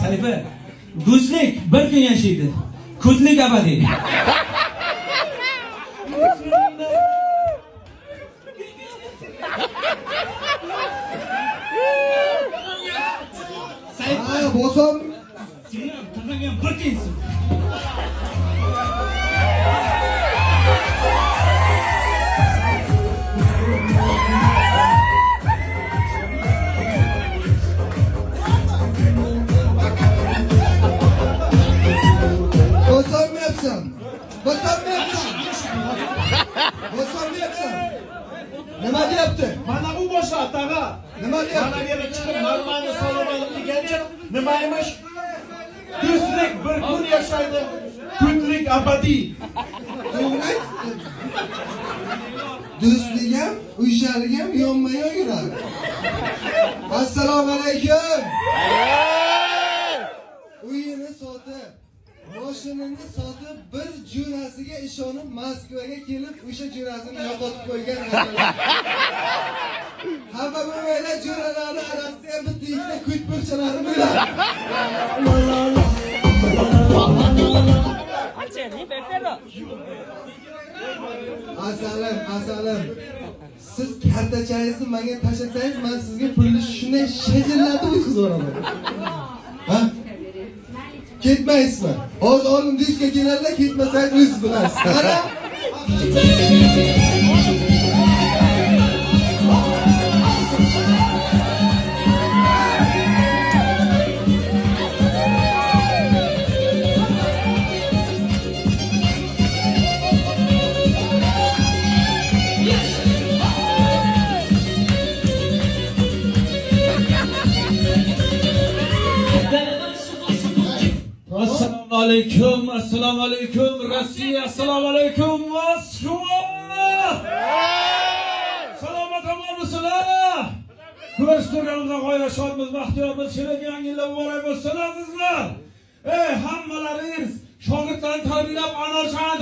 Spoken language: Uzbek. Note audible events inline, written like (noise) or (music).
sayfi do'stlik bir kun yashaydi. Ko'tlik abadiy. Bosom. bir Bosolmayapsan. Nima deyapti? Mana bu boshqa tag'a. Nima Mana deyapti? bu yerga chiqib marmani salom olib degancha nima emish? Do'stlik bir kun yashaydi, kunlik abadiy. Do'stlik ham, uyshalik ham yonma-yon yuradi. Assalomu alaykum. Uyini sotib, mashinani sotib bir jo'rasiga ishonib Moskvaga kelib o'sha jo'rasini yo'qotib qo'ygan xafa bo'lmanglar jo'ralarni orasida ham bitta ikkita ko'ch burchalari bo'ladi. Asalim, asalim. Siz kartachangizni menga tashlasangiz, men sizga pulni shunday shajallatib o'tkazib yuboraman ketmaysizmi hozir oldin diskka keladida ketmasang o'z bilasiz qara (laughs) alaykum assalomu alaykum rossiya assalomu alaykum moskva! Salomat bo'lmisizlar ko'rish turganimizdan g'oyat shodmiz baxtiyormiz kelajak yangi yillar muborak bo'lsin azizlar ey hammalaringiz shogirdlarni tarbiyalab anor shani